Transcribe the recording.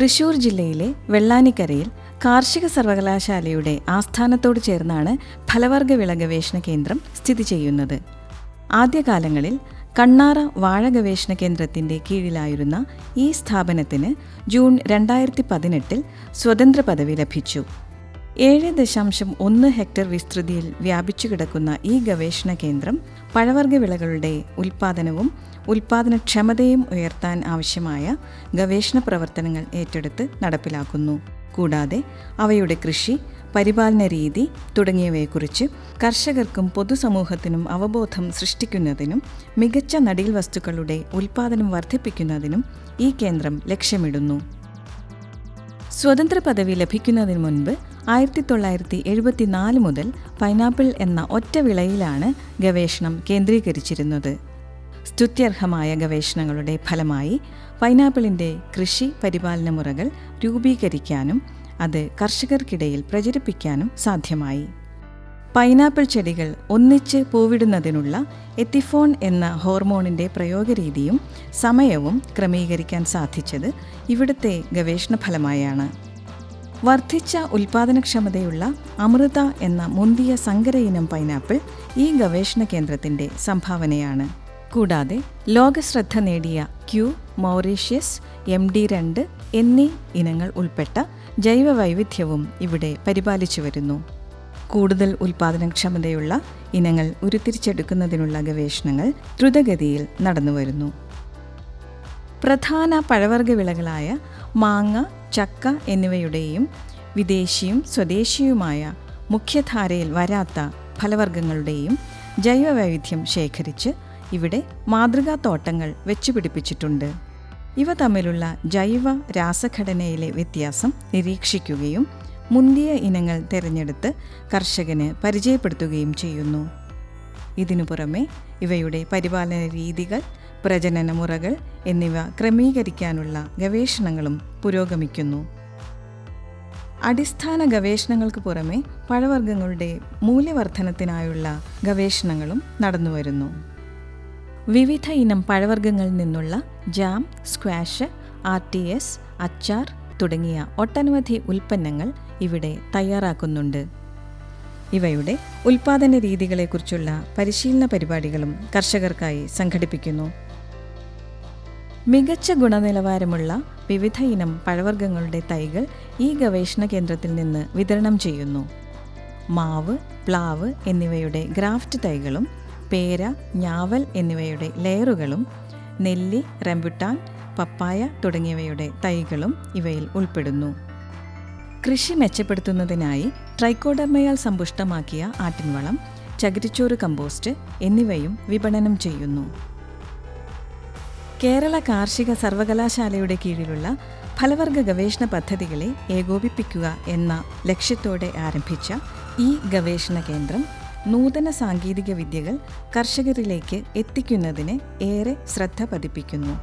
തൃശൂർ ജില്ലയിലെ വെള്ളാനിക്കരയിൽ കാർഷിക സർവകലാശാലയുടെ ആസ്ഥാനത്തോട് ചേർന്നാണ് ഫലവർഗ വിള ഗവേഷണ കേന്ദ്രം സ്ഥിതി ചെയ്യുന്നത്. ആദ്യകാലങ്ങളിൽ കണ്ണാറ വാഴ ഗവേഷണ കേന്ദ്രത്തിന്റെ കീഴിലായിരുന്ന ഈ സ്ഥാപനത്തിന് ജൂൺ രണ്ടായിരത്തി പതിനെട്ടിൽ സ്വതന്ത്ര പദവി ലഭിച്ചു. ഏഴ് ദശാംശം ഒന്ന് ഹെക്ടർ വിസ്തൃതിയിൽ വ്യാപിച്ചു കിടക്കുന്ന ഈ ഗവേഷണ കേന്ദ്രം പഴവർഗ വിളകളുടെ ഉൽപ്പാദനവും ഉൽപ്പാദനക്ഷമതയും ഉയർത്താൻ ആവശ്യമായ ഗവേഷണ പ്രവർത്തനങ്ങൾ ഏറ്റെടുത്ത് നടപ്പിലാക്കുന്നു. കൂടാതെ അവയുടെ കൃഷി പരിപാലന രീതി തുടങ്ങിയവയെക്കുറിച്ച് കർഷകർക്കും പൊതുസമൂഹത്തിനും അവബോധം സൃഷ്ടിക്കുന്നതിനും മികച്ച നടീൽ വസ്തുക്കളുടെ ഉൽപ്പാദനം വർദ്ധിപ്പിക്കുന്നതിനും ഈ കേന്ദ്രം ലക്ഷ്യമിടുന്നു. സ്വതന്ത്ര പദവി ലഭിക്കുന്നതിന് മുൻപ് ആയിരത്തി തൊള്ളായിരത്തി എഴുപത്തിനാല് മുതൽ പൈനാപ്പിൾ എന്ന ഒറ്റ വിളയിലാണ് ഗവേഷണം കേന്ദ്രീകരിച്ചിരുന്നത്. സ്തുത്യർഹമായ ഗവേഷണങ്ങളുടെ ഫലമായി പൈനാപ്പിളിന്റെ കൃഷി പരിപാലന മുറകൾ രൂപീകരിക്കാനും അത് കർഷകർക്കിടയിൽ പ്രചരിപ്പിക്കാനും സാധ്യമായി. പൈനാപ്പിൾ ചെടികൾ ഒന്നിച്ച് പൂവിടുന്നതിനുള്ള എത്തിഫോൺ എന്ന ഹോർമോണിന്റെ പ്രയോഗരീതിയും സമയവും ക്രമീകരിക്കാൻ സാധിച്ചത് ഇവിടുത്തെ ഗവേഷണ ഫലമായാണ്. വർദ്ധിച്ച ഉൽപാദനക്ഷമതയുള്ള അമൃത എന്ന മുന്തിയ സങ്കര ഇനം പൈനാപ്പിൾ ഈ ഗവേഷണ കേന്ദ്രത്തിന്റെ സംഭാവനയാണ്. കൂടാതെ ലോകശ്രദ്ധ നേടിയ ക്യൂ മൗറീഷ്യസ് എം ഡി രണ്ട് എന്നീ ഇനങ്ങൾ ഉൾപ്പെട്ട ജൈവ വൈവിധ്യവും ഇവിടെ പരിപാലിച്ചു വരുന്നു. കൂടുതൽ ഉൽപാദനക്ഷമതയുള്ള ഇനങ്ങൾ ഉരുത്തിരിച്ചെടുക്കുന്നതിനുള്ള ഗവേഷണങ്ങൾ ദ്രുതഗതിയിൽ നടന്നുവരുന്നു പ്രധാന പഴവർഗ വിളകളായ മാങ്ങ ചക്ക എന്നിവയുടെയും വിദേശിയും സ്വദേശിയുമായ മുഖ്യധാരയിൽ വരാത്ത ഫലവർഗങ്ങളുടെയും ജൈവവൈവിധ്യം ശേഖരിച്ച് ഇവിടെ മാതൃകാ തോട്ടങ്ങൾ വെച്ചുപിടിപ്പിച്ചിട്ടുണ്ട്. ഇവ തമ്മിലുള്ള ജൈവ രാസഘടനയിലെ വ്യത്യാസം നിരീക്ഷിക്കുകയും മുന്തിയ ഇനങ്ങൾ തിരഞ്ഞെടുത്ത് കർഷകന് പരിചയപ്പെടുത്തുകയും ചെയ്യുന്നു. ഇതിനു പുറമെ ഇവയുടെ പരിപാലന രീതികൾ പ്രജനന മുറകൾ എന്നിവ ക്രമീകരിക്കാനുള്ള ഗവേഷണങ്ങളും പുരോഗമിക്കുന്നു. അടിസ്ഥാന ഗവേഷണങ്ങൾക്ക് പുറമെ പഴവർഗങ്ങളുടെ മൂല്യവർദ്ധനത്തിനായുള്ള ഗവേഷണങ്ങളും നടന്നുവരുന്നു വിവിധ ഇനം പഴവർഗങ്ങളിൽ നിന്നുള്ള jam squash R T S അച്ചാർ തുടങ്ങിയ ഒട്ടനവധി ഉൽപ്പന്നങ്ങൾ ഇവിടെ തയ്യാറാക്കുന്നുണ്ട്. ഇവയുടെ ഉൽപാദന രീതികളെക്കുറിച്ചുള്ള പരിശീലന പരിപാടികളും കർഷകർക്കായി സംഘടിപ്പിക്കുന്നു. മികച്ച ഗുണനിലവാരമുള്ള വിവിധ ഇനം പഴവർഗങ്ങളുടെ തൈകൾ ഈ ഗവേഷണ കേന്ദ്രത്തിൽ നിന്ന് വിതരണം ചെയ്യുന്നു. മാവ് പ്ലാവ് എന്നിവയുടെ ഗ്രാഫ്റ്റ് തൈകളും പേര ഞാവൽ എന്നിവയുടെ ലെയറുകളും നെല്ലി റംബുട്ടാൻ പപ്പായ തുടങ്ങിയവയുടെ തൈകളും ഇവയിൽ ഉൾപ്പെടുന്നു. കൃഷി മെച്ചപ്പെടുത്തുന്നതിനായി ട്രൈക്കോഡർമയാൽ സമ്പുഷ്ടമാക്കിയ ആട്ടിൻവളം ചകിരിച്ചോറ് കമ്പോസ്റ്റ് എന്നിവയും വിപണനം ചെയ്യുന്നു. കേരള കാർഷിക സർവകലാശാലയുടെ കീഴിലുള്ള ഫലവർഗ ഗവേഷണ പദ്ധതികളെ ഏകോപിപ്പിക്കുക എന്ന ലക്ഷ്യത്തോടെ ആരംഭിച്ച ഈ ഗവേഷണ കേന്ദ്രം നൂതന സാങ്കേതിക വിദ്യകൾ കർഷകരിലേക്ക് എത്തിക്കുന്നതിന് ഏറെ ശ്രദ്ധ പതിപ്പിക്കുന്നു.